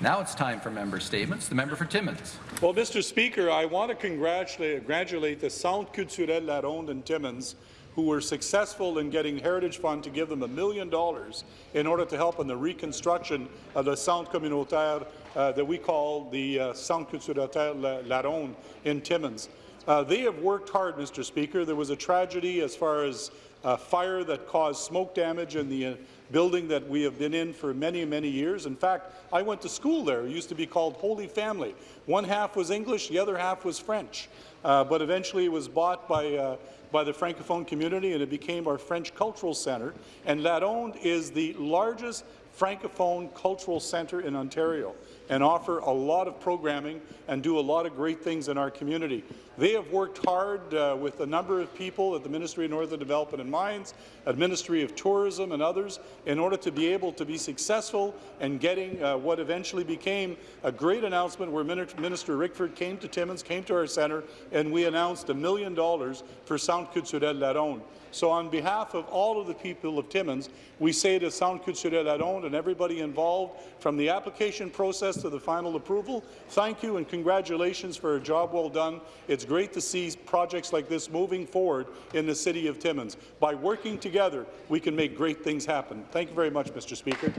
Now it's time for member statements. The member for Timmins. Well, Mr. Speaker, I want to congratulate, congratulate the Centre culturel La Ronde in Timmins who were successful in getting Heritage Fund to give them a million dollars in order to help in the reconstruction of the Centre communautaire uh, that we call the uh, Centre culturel La, Ronde in Timmins. Uh, they have worked hard, Mr. Speaker. There was a tragedy as far as a fire that caused smoke damage in the uh, building that we have been in for many, many years. In fact, I went to school there. It used to be called Holy Family. One half was English, the other half was French. Uh, but eventually it was bought by uh, by the Francophone community, and it became our French Cultural Centre. And La Ronde is the largest Francophone cultural centre in Ontario and offer a lot of programming and do a lot of great things in our community. They have worked hard uh, with a number of people at the Ministry of Northern Development and Mines, at Ministry of Tourism and others in order to be able to be successful in getting uh, what eventually became a great announcement where Minister Rickford came to Timmins, came to our centre, and we announced a million dollars for Centre Culturel La Ronde. So on behalf of all of the people of Timmins, we say to Centre Culturel La Ronde and everybody involved, from the application process to the final approval, thank you and congratulations for a job well done. It's great to see projects like this moving forward in the City of Timmins. By working together, we can make great things happen. Thank you very much, Mr. Speaker.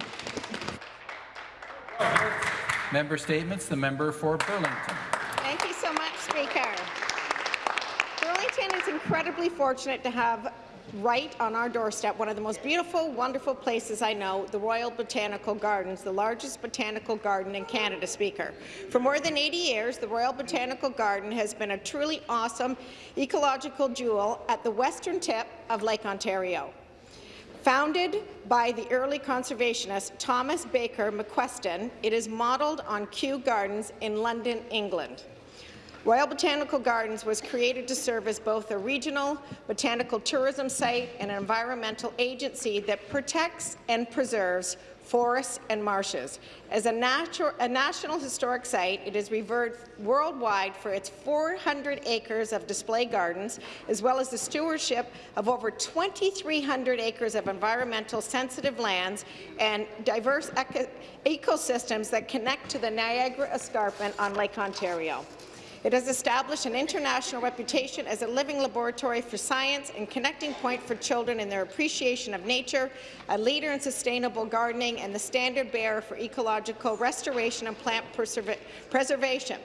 Member statements. The member for Burlington. Thank you so much, Speaker. Burlington is incredibly fortunate to have right on our doorstep, one of the most beautiful, wonderful places I know, the Royal Botanical Gardens, the largest botanical garden in Canada, Speaker. For more than 80 years, the Royal Botanical Garden has been a truly awesome ecological jewel at the western tip of Lake Ontario. Founded by the early conservationist Thomas Baker McQuesten, it is modelled on Kew Gardens in London, England. Royal Botanical Gardens was created to serve as both a regional botanical tourism site and an environmental agency that protects and preserves forests and marshes. As a, a, national historic site, it is revered worldwide for its 400 acres of display gardens, as well as the stewardship of over 2,300 acres of environmental sensitive lands and diverse ecosystems that connect to the Niagara Escarpment on Lake Ontario. It has established an international reputation as a living laboratory for science and connecting point for children in their appreciation of nature, a leader in sustainable gardening, and the standard bearer for ecological restoration and plant preservation.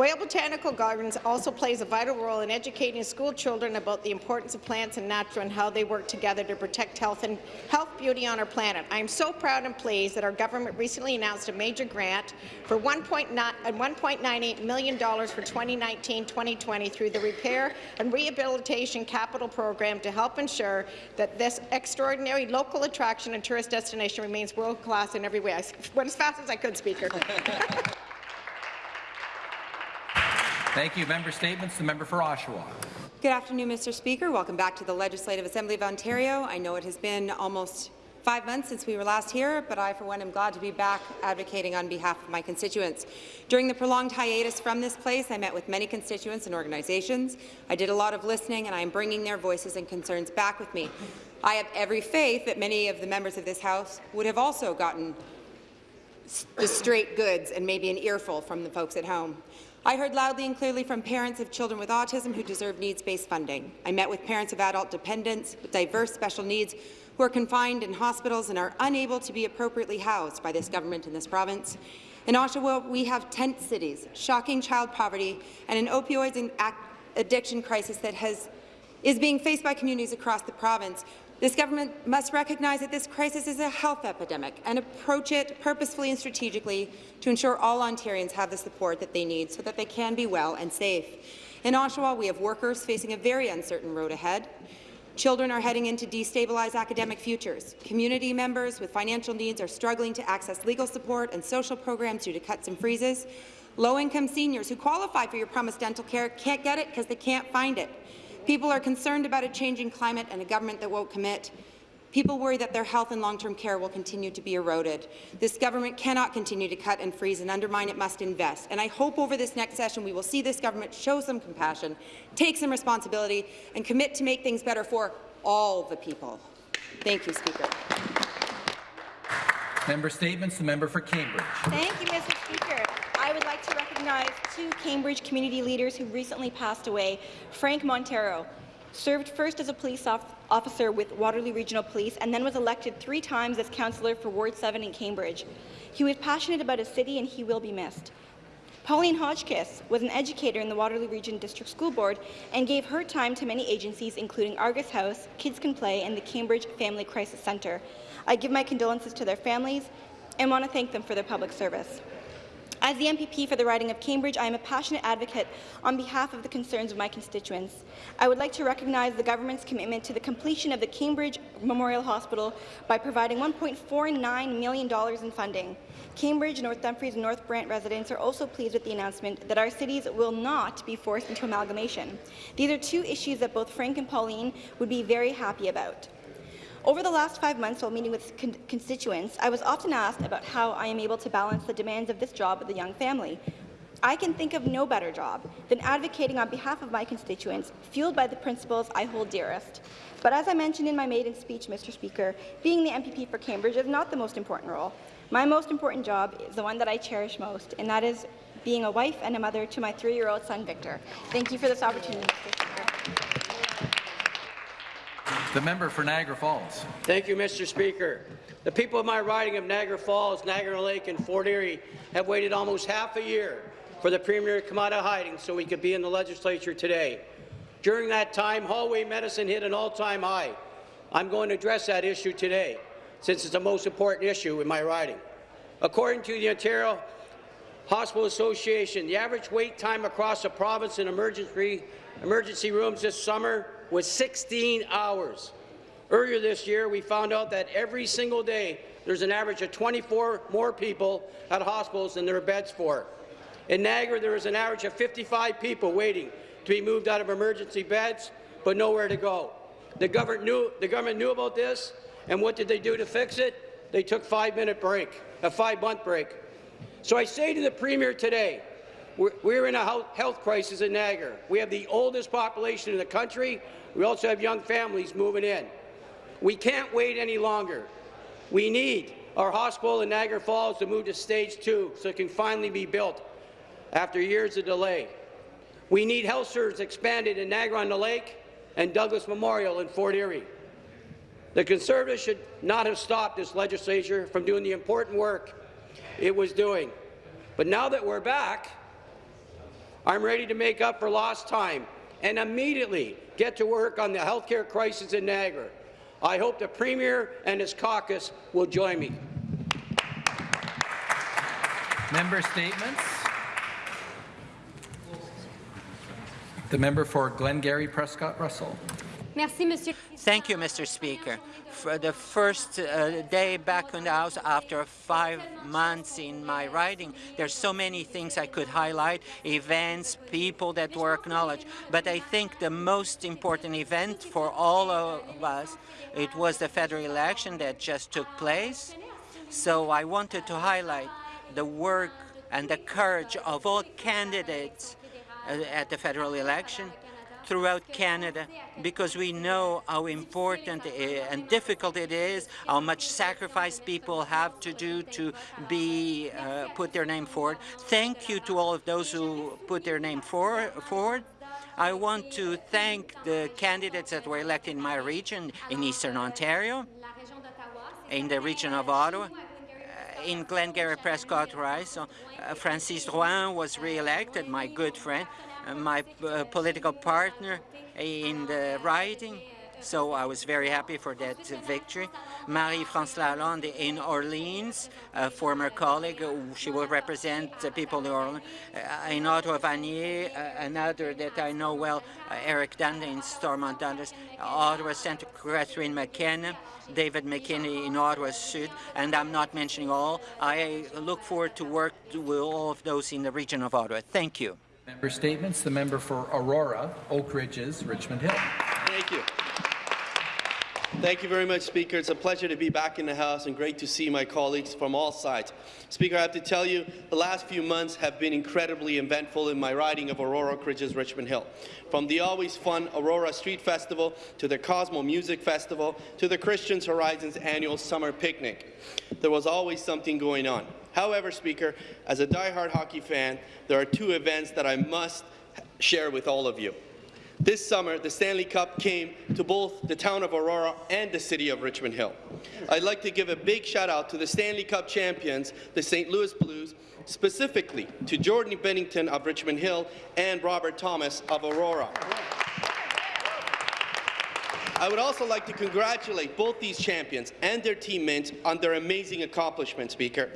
Royal Botanical Gardens also plays a vital role in educating school children about the importance of plants and nature and how they work together to protect health and health beauty on our planet. I am so proud and pleased that our government recently announced a major grant for $1.98 uh, million for 2019-2020 through the Repair and Rehabilitation Capital Program to help ensure that this extraordinary local attraction and tourist destination remains world-class in every way. I went as fast as I could, Speaker. Thank you. Member statements. The member for Oshawa. Good afternoon, Mr. Speaker. Welcome back to the Legislative Assembly of Ontario. I know it has been almost five months since we were last here, but I, for one, am glad to be back advocating on behalf of my constituents. During the prolonged hiatus from this place, I met with many constituents and organizations. I did a lot of listening, and I am bringing their voices and concerns back with me. I have every faith that many of the members of this House would have also gotten the straight goods and maybe an earful from the folks at home. I heard loudly and clearly from parents of children with autism who deserve needs-based funding. I met with parents of adult dependents with diverse special needs who are confined in hospitals and are unable to be appropriately housed by this government in this province. In Oshawa, we have tent cities, shocking child poverty, and an opioid addiction crisis that has, is being faced by communities across the province this government must recognize that this crisis is a health epidemic and approach it purposefully and strategically to ensure all Ontarians have the support that they need so that they can be well and safe. In Oshawa, we have workers facing a very uncertain road ahead. Children are heading into destabilized academic futures. Community members with financial needs are struggling to access legal support and social programs due to cuts and freezes. Low-income seniors who qualify for your promised dental care can't get it because they can't find it. People are concerned about a changing climate and a government that won't commit. People worry that their health and long-term care will continue to be eroded. This government cannot continue to cut and freeze and undermine. It must invest. And I hope over this next session we will see this government show some compassion, take some responsibility, and commit to make things better for all the people. Thank you, Speaker. Member statements. The member for Cambridge. Thank you, Mr. Speaker. I would like to recognize two Cambridge community leaders who recently passed away. Frank Monteiro served first as a police officer with Waterloo Regional Police and then was elected three times as councillor for Ward 7 in Cambridge. He was passionate about his city and he will be missed. Pauline Hodgkiss was an educator in the Waterloo Region District School Board and gave her time to many agencies, including Argus House, Kids Can Play, and the Cambridge Family Crisis Centre. I give my condolences to their families and want to thank them for their public service. As the MPP for the riding of Cambridge, I am a passionate advocate on behalf of the concerns of my constituents. I would like to recognize the government's commitment to the completion of the Cambridge Memorial Hospital by providing $1.49 million in funding. Cambridge, North Dumfries and North Brant residents are also pleased with the announcement that our cities will not be forced into amalgamation. These are two issues that both Frank and Pauline would be very happy about. Over the last five months while meeting with con constituents, I was often asked about how I am able to balance the demands of this job with a young family. I can think of no better job than advocating on behalf of my constituents, fueled by the principles I hold dearest. But as I mentioned in my maiden speech, Mr. Speaker, being the MPP for Cambridge is not the most important role. My most important job is the one that I cherish most, and that is being a wife and a mother to my three-year-old son, Victor. Thank you for this opportunity, Mr. Speaker. The member for Niagara Falls. Thank you, Mr. Speaker. The people of my riding of Niagara Falls, Niagara Lake, and Fort Erie have waited almost half a year for the Premier to come out of hiding so he could be in the legislature today. During that time, hallway medicine hit an all-time high. I'm going to address that issue today, since it's the most important issue in my riding. According to the Ontario Hospital Association, the average wait time across the province in emergency, emergency rooms this summer was 16 hours. Earlier this year, we found out that every single day there's an average of 24 more people at hospitals than there are beds for. In Niagara, there is an average of 55 people waiting to be moved out of emergency beds, but nowhere to go. The government knew, the government knew about this, and what did they do to fix it? They took five-minute break, a five-month break. So I say to the Premier today, we're, in a health crisis in Niagara. We have the oldest population in the country. We also have young families moving in. We can't wait any longer. We need our hospital in Niagara Falls to move to stage two so it can finally be built after years of delay. We need health services expanded in Niagara-on-the-Lake and Douglas Memorial in Fort Erie. The Conservatives should not have stopped this legislature from doing the important work it was doing. But now that we're back, I'm ready to make up for lost time and immediately get to work on the healthcare crisis in Niagara. I hope the Premier and his caucus will join me. Member statements. The member for Glengarry Prescott Russell. Thank you, Mr. Speaker. For the first uh, day back in the House after five months in my riding, there's so many things I could highlight, events, people that were acknowledged. But I think the most important event for all of us, it was the federal election that just took place. So I wanted to highlight the work and the courage of all candidates uh, at the federal election throughout Canada because we know how important and difficult it is, how much sacrifice people have to do to be uh, put their name forward. Thank you to all of those who put their name for, forward. I want to thank the candidates that were elected in my region in Eastern Ontario, in the region of Ottawa, uh, in Glengarry Prescott Rice. So, uh, Francis Drouin was re-elected, my good friend, my uh, political partner in the riding. So I was very happy for that victory. Marie-France Lalonde in Orleans, a former colleague, she will represent the people of Orleans. Uh, in Ottawa Vanier, uh, another that I know well, uh, Eric Duncan in Stormont Dundas. Ottawa Centre, Catherine McKenna, David McGuinty in Ottawa Sud, and I'm not mentioning all. I look forward to work with all of those in the region of Ottawa. Thank you. Member statements. The member for Aurora, Oak Ridges, Richmond Hill. Thank you. Thank you very much, Speaker. It's a pleasure to be back in the House and great to see my colleagues from all sides. Speaker, I have to tell you, the last few months have been incredibly eventful in my riding of Aurora Ridges Richmond Hill. From the always fun Aurora Street Festival to the Cosmo Music Festival to the Christians Horizons annual summer picnic. There was always something going on. However, Speaker, as a die-hard hockey fan, there are two events that I must share with all of you. This summer, the Stanley Cup came to both the town of Aurora and the city of Richmond Hill. I'd like to give a big shout out to the Stanley Cup champions, the St. Louis Blues, specifically to Jordan Binnington of Richmond Hill and Robert Thomas of Aurora. I would also like to congratulate both these champions and their teammates on their amazing accomplishment, Speaker.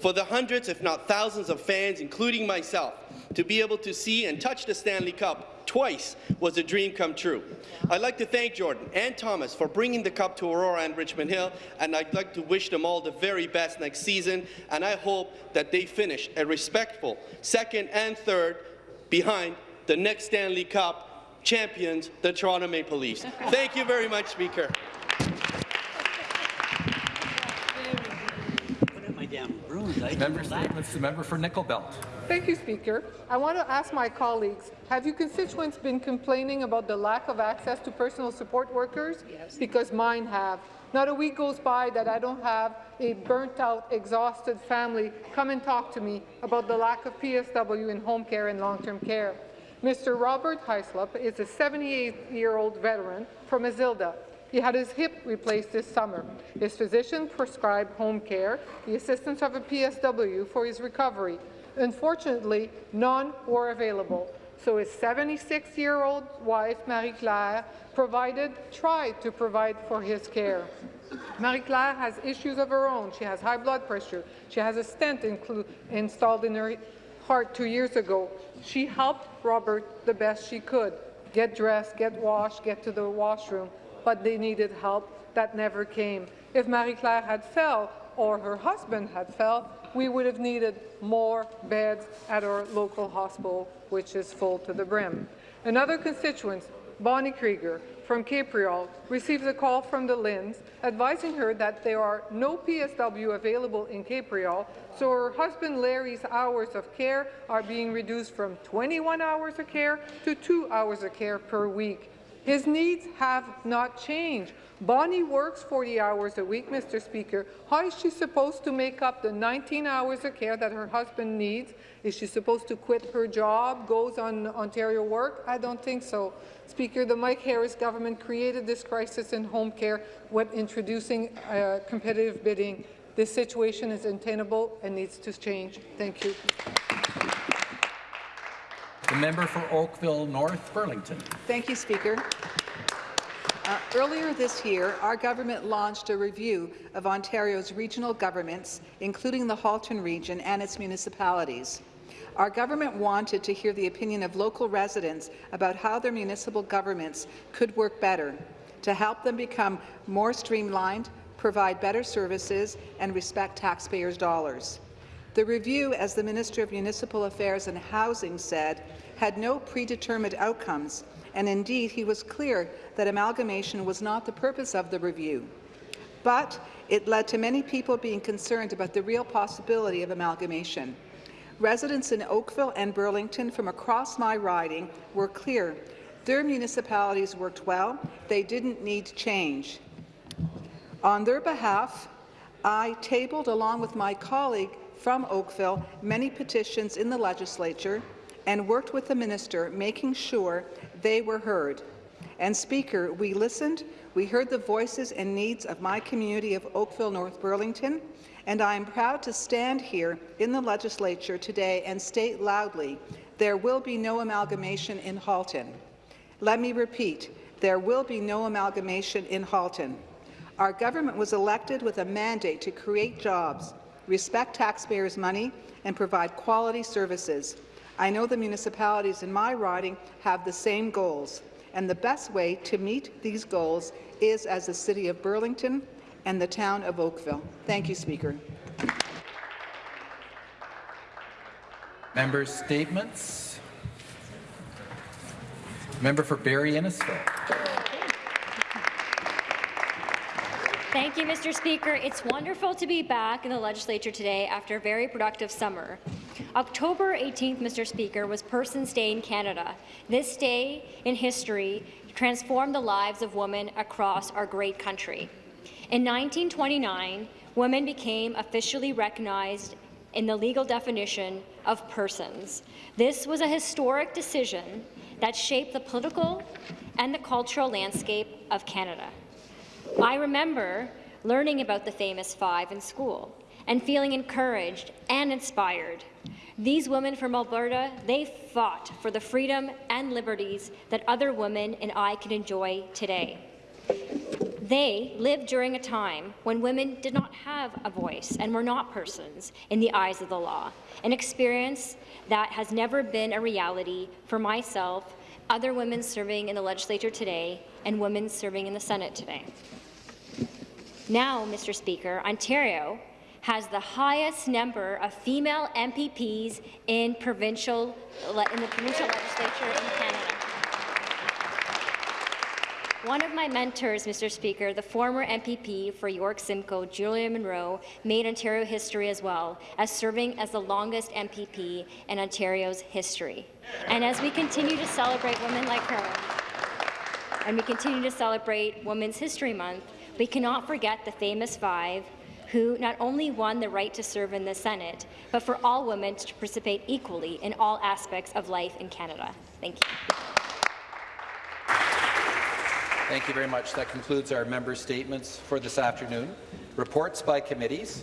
For the hundreds, if not thousands of fans, including myself, to be able to see and touch the Stanley Cup twice was a dream come true. I'd like to thank Jordan and Thomas for bringing the Cup to Aurora and Richmond Hill, and I'd like to wish them all the very best next season, and I hope that they finish a respectful second and third behind the next Stanley Cup champions, the Toronto Maple Leafs. Thank you very much, Speaker. Member statements. The member for Nickel Belt. Thank you, Speaker. I want to ask my colleagues, have your constituents been complaining about the lack of access to personal support workers? Yes. Because mine have. Not a week goes by that I don't have a burnt-out, exhausted family come and talk to me about the lack of PSW in home care and long-term care. Mr. Robert Heislop is a 78-year-old veteran from Azilda. He had his hip replaced this summer. His physician prescribed home care, the assistance of a PSW for his recovery. Unfortunately, none were available. So his 76-year-old wife, Marie-Claire, provided, tried to provide for his care. Marie-Claire has issues of her own. She has high blood pressure. She has a stent installed in her heart two years ago. She helped Robert the best she could. Get dressed, get washed, get to the washroom but they needed help that never came. If Marie-Claire had fell or her husband had fell, we would have needed more beds at our local hospital, which is full to the brim. Another constituent, Bonnie Krieger from Capreol, receives a call from the Linds advising her that there are no PSW available in Capreol, so her husband Larry's hours of care are being reduced from 21 hours of care to two hours of care per week. His needs have not changed. Bonnie works 40 hours a week, Mr. Speaker. How is she supposed to make up the 19 hours of care that her husband needs? Is she supposed to quit her job, goes on Ontario work? I don't think so. Speaker, the Mike Harris government created this crisis in home care when introducing uh, competitive bidding. This situation is untenable and needs to change. Thank you. The member for Oakville North Burlington. Thank you, Speaker. Uh, earlier this year, our government launched a review of Ontario's regional governments, including the Halton region and its municipalities. Our government wanted to hear the opinion of local residents about how their municipal governments could work better to help them become more streamlined, provide better services, and respect taxpayers' dollars. The review, as the Minister of Municipal Affairs and Housing said, had no predetermined outcomes, and indeed he was clear that amalgamation was not the purpose of the review. But it led to many people being concerned about the real possibility of amalgamation. Residents in Oakville and Burlington from across my riding were clear. Their municipalities worked well. They didn't need change. On their behalf, I tabled, along with my colleague, from Oakville many petitions in the legislature and worked with the minister, making sure they were heard. And Speaker, we listened, we heard the voices and needs of my community of Oakville North Burlington, and I am proud to stand here in the legislature today and state loudly, there will be no amalgamation in Halton. Let me repeat, there will be no amalgamation in Halton. Our government was elected with a mandate to create jobs, respect taxpayers' money, and provide quality services. I know the municipalities in my riding have the same goals, and the best way to meet these goals is as the City of Burlington and the town of Oakville. Thank you, Speaker. Member statements. Member for Barrie Innisfil. Thank you, Mr. Speaker. It's wonderful to be back in the legislature today after a very productive summer. October 18th, Mr. Speaker, was Persons Day in Canada. This day in history transformed the lives of women across our great country. In 1929, women became officially recognized in the legal definition of persons. This was a historic decision that shaped the political and the cultural landscape of Canada. I remember learning about the famous five in school and feeling encouraged and inspired. These women from Alberta, they fought for the freedom and liberties that other women and I can enjoy today. They lived during a time when women did not have a voice and were not persons in the eyes of the law, an experience that has never been a reality for myself, other women serving in the legislature today, and women serving in the Senate today. Now, Mr. Speaker, Ontario has the highest number of female MPPs in provincial in the provincial legislature in Canada. One of my mentors, Mr. Speaker, the former MPP for York Simcoe, Julia Munro, made Ontario history as well, as serving as the longest MPP in Ontario's history. And as we continue to celebrate women like her, and we continue to celebrate Women's History Month, we cannot forget the famous five who not only won the right to serve in the Senate, but for all women to participate equally in all aspects of life in Canada. Thank you. Thank you very much. That concludes our member statements for this afternoon. Reports by committees.